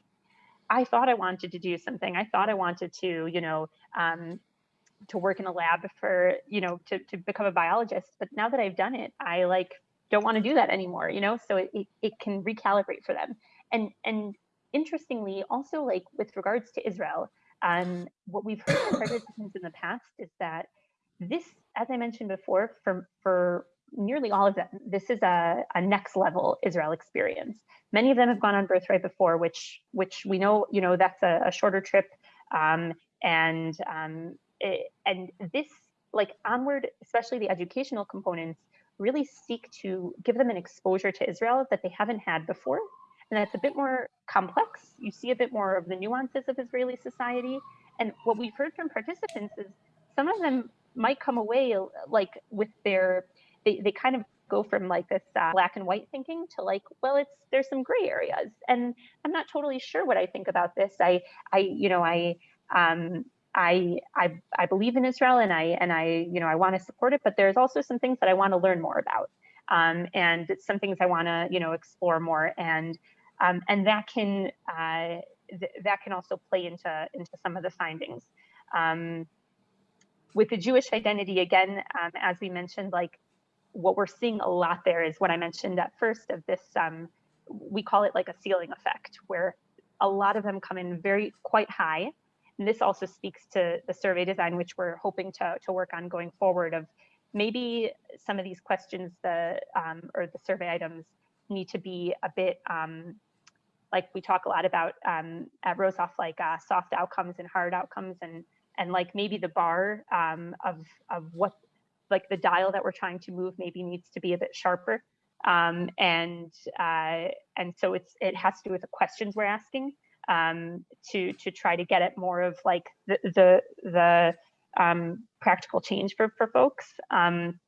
S3: I thought I wanted to do something. I thought I wanted to, you know, um, to work in a lab for, you know, to, to become a biologist. But now that I've done it, I like don't want to do that anymore, you know, so it, it, it can recalibrate for them. And, and interestingly, also like with regards to Israel, um, what we've heard from participants in the past is that this, as I mentioned before, for, for nearly all of them, this is a, a next level Israel experience. Many of them have gone on birthright before, which which we know, you know, that's a, a shorter trip. Um, and um, it, and this like onward, especially the educational components, really seek to give them an exposure to Israel that they haven't had before. And that's a bit more complex. You see a bit more of the nuances of Israeli society. And what we've heard from participants is some of them might come away like with their they, they kind of go from like this uh, black and white thinking to like well it's there's some gray areas and i'm not totally sure what i think about this i i you know i um I, I I believe in Israel and I and I you know I want to support it, but there's also some things that I want to learn more about, um, and some things I want to you know explore more, and um, and that can uh, th that can also play into into some of the findings. Um, with the Jewish identity, again, um, as we mentioned, like what we're seeing a lot there is what I mentioned at first of this, um, we call it like a ceiling effect, where a lot of them come in very quite high. And this also speaks to the survey design, which we're hoping to, to work on going forward of maybe some of these questions, the um, or the survey items need to be a bit um, like we talk a lot about um, at Rosov, like uh, soft outcomes and hard outcomes and and like maybe the bar um, of of what like the dial that we're trying to move maybe needs to be a bit sharper. Um, and uh, and so it's it has to do with the questions we're asking um, to to try to get at more of like the the, the um, practical change for for folks. Um,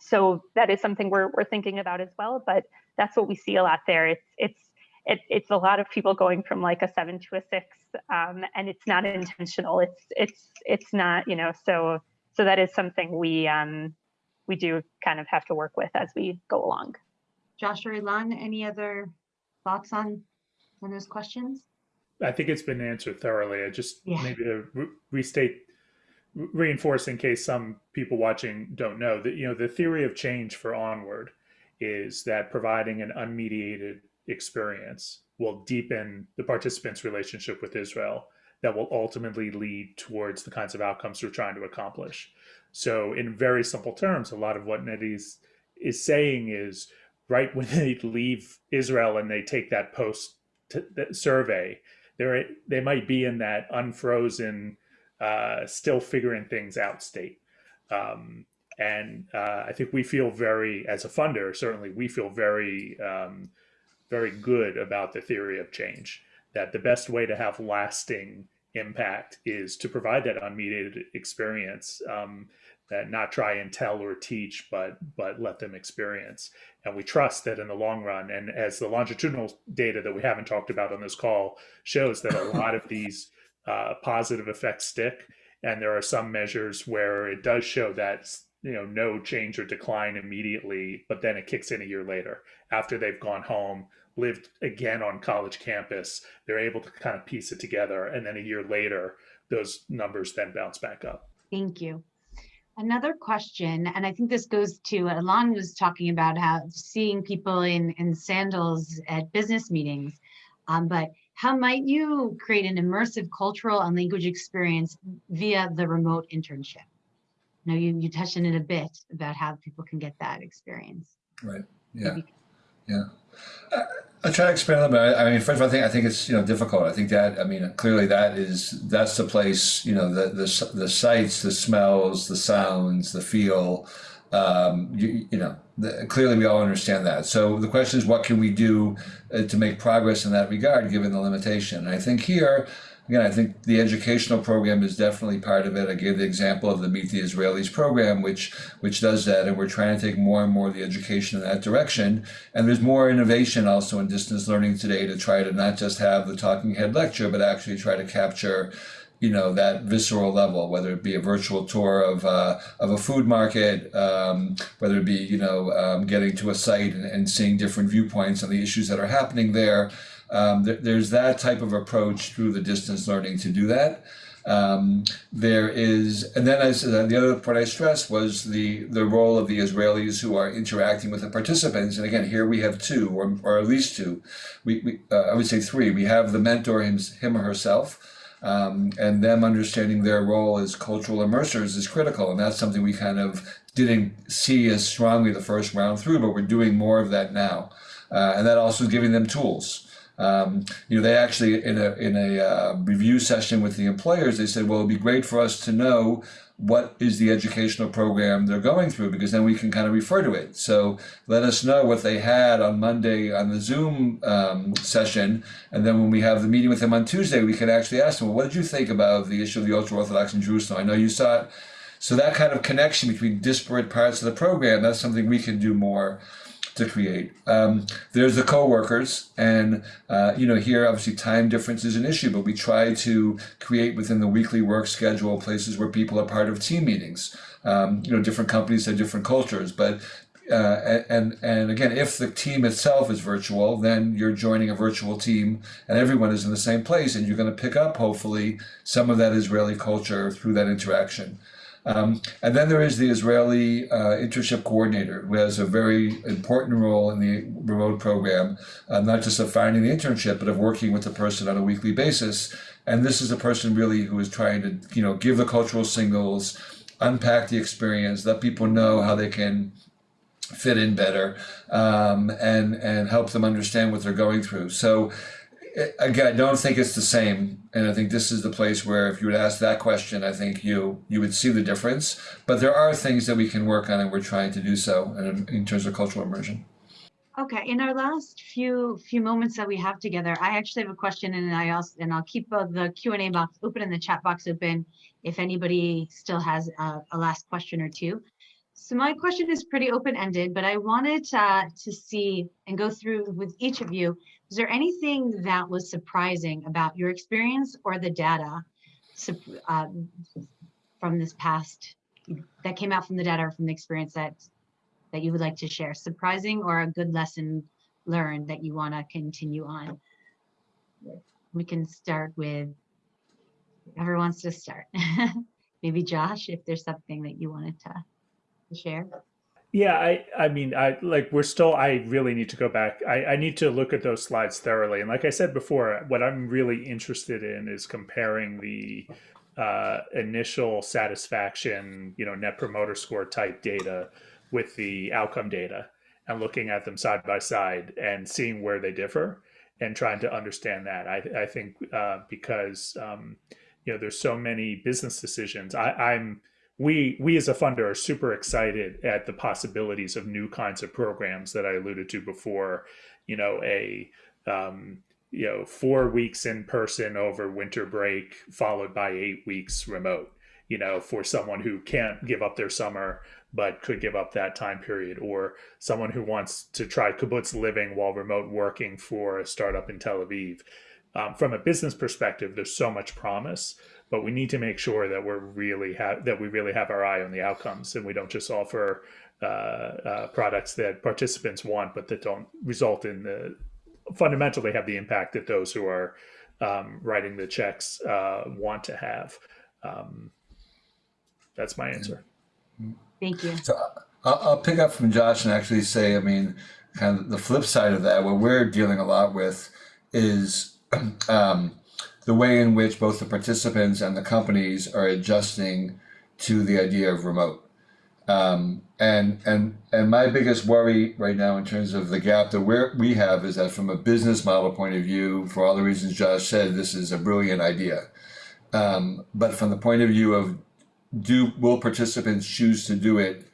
S3: so that is something we're we're thinking about as well. But that's what we see a lot there. It's it's it, it's a lot of people going from like a seven to a six, um, and it's not intentional. It's it's it's not you know so so that is something we um, we do kind of have to work with as we go along.
S1: Josh or Ilan, any other thoughts on on those questions?
S2: I think it's been answered thoroughly. I just
S1: Yeah.
S2: maybe to re- restate, re- reinforce in case some people watching don't know that you know the theory of change for onward is that providing an unmediated experience will deepen the participants' relationship with Israel that will ultimately lead towards the kinds of outcomes we're trying to accomplish. So, in very simple terms, a lot of what Neti's is saying is right when they leave Israel and they take that post survey, they they might be in that unfrozen, uh, still figuring things out state. Um, and uh, I think we feel very, as a funder, certainly we feel very, um, very good about the theory of change. That the best way to have lasting impact is to provide that unmediated experience um, that not try and tell or teach, but but let them experience. And we trust that in the long run, and as the longitudinal data that we haven't talked about on this call shows that a lot of these uh, positive effects stick, and there are some measures where it does show that you know no change or decline immediately, but then it kicks in a year later after they've gone home, lived again on college campus. They're able to kind of piece it together, and then a year later, those numbers then bounce back up.
S1: Thank you. Another question, and I think this goes to Alon was talking about how seeing people in, in sandals at business meetings, um, but how might you create an immersive cultural and language experience via the remote internship? Now you, you touched on it a bit about how people can get that experience.
S4: Right. Yeah. Yeah. Uh, I'll try to expand little bit. I mean, first of all, I think I think it's you know difficult. I think that I mean clearly that is that's the place. You know, the the the sights, the smells, the sounds, the feel. Um, you, you know, the, clearly we all understand that. So the question is, what can we do uh, to make progress in that regard, given the limitation? And I think here again, I think the educational program is definitely part of it. I gave the example of the Meet the Israelis program, which which does that, and we're trying to take more and more of the education in that direction. And there's more innovation also in distance learning today to try to not just have the talking head lecture, but actually try to capture you know that visceral level, whether it be a virtual tour of uh, of a food market, um, whether it be you know um, getting to a site and, and seeing different viewpoints on the issues that are happening there. Um, th there's that type of approach through the distance learning to do that. Um, there is, and then I said, the other part I stressed was the the role of the Israelis who are interacting with the participants. And again, here we have two, or, or at least two. We, we uh, I would say three. We have the mentor him, him or herself. Um, and them understanding their role as cultural immersers is critical, and that's something we kind of didn't see as strongly the first round through, but we're doing more of that now, uh, and that also giving them tools. Um, you know, they actually in a in a uh, review session with the employers, they said, well, it'd be great for us to know what is the educational program they're going through because then we can kind of refer to it. So let us know what they had on Monday on the Zoom um, session, and then when we have the meeting with them on Tuesday, we can actually ask them, well, what did you think about the issue of the ultra orthodox in Jerusalem? I know you saw it. So that kind of connection between disparate parts of the program, that's something we can do more to create. Um, there's the co-workers, and uh, you know here obviously time difference is an issue, but we try to create within the weekly work schedule places where people are part of team meetings. Um, you know, different companies have different cultures, but uh, and and again, if the team itself is virtual, then you're joining a virtual team, and everyone is in the same place, and you're going to pick up hopefully some of that Israeli culture through that interaction. Um, and then there is the Israeli uh, internship coordinator, who has a very important role in the remote program, uh, not just of finding the internship, but of working with the person on a weekly basis. And this is a person really who is trying to, you know, give the cultural signals, unpack the experience, let people know how they can fit in better, um, and and help them understand what they're going through. So again, I don't think it's the same. And I think this is the place where if you would ask that question, I think you you would see the difference. But there are things that we can work on and we're trying to do so in, in terms of cultural immersion.
S1: Okay, in our last few few moments that we have together, I actually have a question and I also and I'll keep uh, the Q&A box open and the chat box open if anybody still has a, a last question or two. So my question is pretty open-ended, but I wanted uh, to see and go through with each of you is there anything that was surprising about your experience or the data um, from this past that came out from the data or from the experience that that you would like to share? Surprising or a good lesson learned that you want to continue on? We can start with whoever wants to start. Maybe Josh, if there's something that you wanted to, to share.
S2: Yeah, I, I mean, I like we're still, I really need to go back. I, I need to look at those slides thoroughly. And like I said before, what I'm really interested in is comparing the uh, initial satisfaction, you know, net promoter score type data with the outcome data and looking at them side by side and seeing where they differ and trying to understand that. I, I think uh, because, um, you know, there's so many business decisions. I, I'm, we we as a funder are super excited at the possibilities of new kinds of programs that I alluded to before. You know, a um, you know four weeks in person over winter break followed by eight weeks remote. You know, for someone who can't give up their summer but could give up that time period, or someone who wants to try kibbutz living while remote working for a startup in Tel Aviv. Um, from a business perspective, there's so much promise but we need to make sure that we're really have that we really have our eye on the outcomes and we don't just offer uh, uh, products that participants want but that don't result in the fundamentally have the impact that those who are um, writing the checks uh, want to have um, that's my answer
S1: Thank you.
S4: So I'll, I'll pick up from Josh and actually say, I mean, kind of the flip side of that, what we're dealing a lot with is um, the way in which both the participants and the companies are adjusting to the idea of remote. Um, and and and my biggest worry right now in terms of the gap that we we have is that from a business model point of view, for all the reasons Josh said, this is a brilliant idea. Um, but from the point of view of do will participants choose to do it,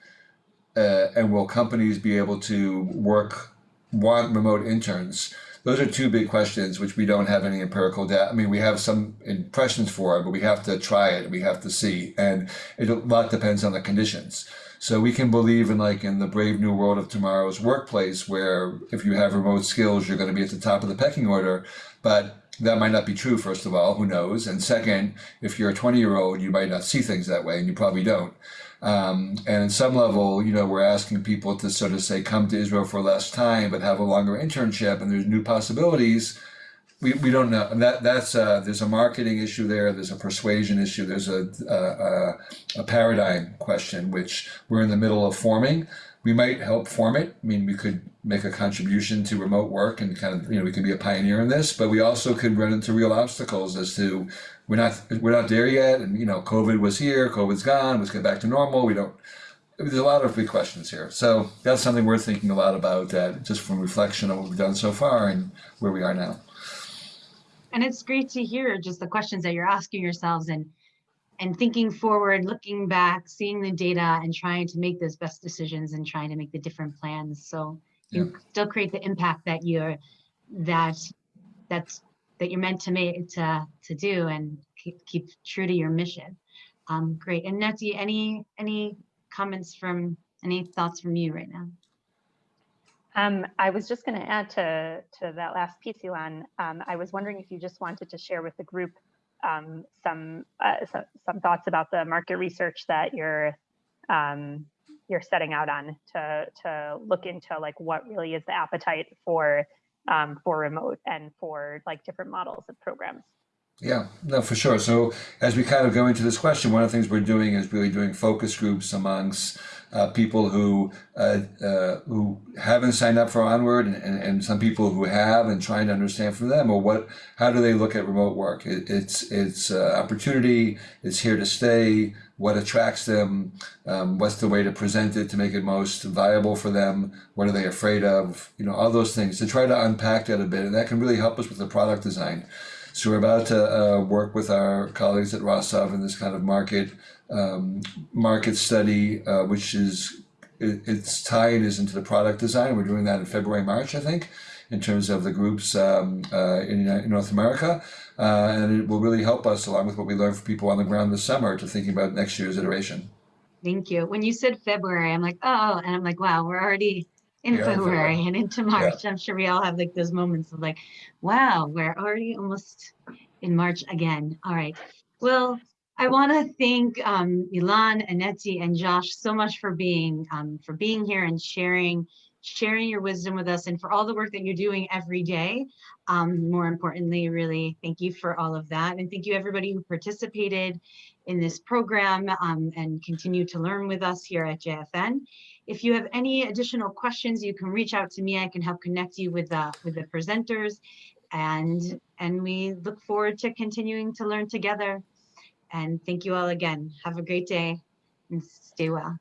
S4: uh, and will companies be able to work want remote interns? Those are two big questions which we don't have any empirical data. I mean, we have some impressions for it, but we have to try it. We have to see, and it, a lot depends on the conditions. So we can believe in like in the brave new world of tomorrow's workplace, where if you have remote skills, you're going to be at the top of the pecking order. But that might not be true, first of all, who knows? And second, if you're a 20 year old, you might not see things that way, and you probably don't. Um, and at some level, you know, we're asking people to sort of say, come to Israel for less time, but have a longer internship, and there's new possibilities. We, we don't know. that that's uh, there's a marketing issue there. There's a persuasion issue. There's a, a, a paradigm question which we're in the middle of forming. We might help form it. I mean, we could make a contribution to remote work and kind of you know we could be a pioneer in this, but we also could run into real obstacles as to we're not we're not there yet, and you know, COVID was here, COVID's gone, let's get back to normal. We don't. There's a lot of big questions here, so that's something we're thinking a lot about. That just from reflection of what we've done so far and where we are now.
S1: And it's great to hear just the questions that you're asking yourselves and and thinking forward, looking back, seeing the data and trying to make those best decisions and trying to make the different plans. So you yeah. still create the impact that you're that that's that you're meant to make to to do and keep, keep true to your mission. Um, great. And Neti, any any comments from any thoughts from you right now?
S3: Um, I was just going to add to to that last piece, Ilan. Um, I was wondering if you just wanted to share with the group um, some, uh, some, some thoughts about the market research that you're um, you're setting out on to to look into like what really is the appetite for um, for remote and for like different models of programs.
S4: Yeah, no, for sure. So as we kind of go into this question, one of the things we're doing is really doing focus groups amongst uh, people who uh, uh, who haven't signed up for Onward and, and, and, some people who have and trying to understand from them, or what, how do they look at remote work? It, it's it's uh, opportunity. It's here to stay. What attracts them? Um, what's the way to present it to make it most viable for them? What are they afraid of? You know, all those things to try to unpack that a bit, and that can really help us with the product design. So we're about to uh, work with our colleagues at Rosov in this kind of market um, market study, uh, which is it, its tie-in is into the product design. We're doing that in February, March, I think, in terms of the groups um, uh, in, in, North America. Uh, and it will really help us, along with what we learned from people on the ground this summer, to thinking about next year's iteration.
S1: Thank you. When you said February, I'm like, oh, and I'm like, wow, we're already in yeah, February and into March. Yeah. I'm sure we all have like those moments of like, wow, we're already almost in March again. All right. Well, I want to thank um, Ilan, Aneti, and Josh so much for being um, for being here and sharing sharing your wisdom with us and for all the work that you're doing every day. Um, more importantly, really thank you for all of that. And thank you everybody who participated in this program um, and continue to learn with us here at JFN. If you have any additional questions, you can reach out to me. I can help connect you with the, with the presenters. And, and we look forward to continuing to learn together. And thank you all again. Have a great day and stay well.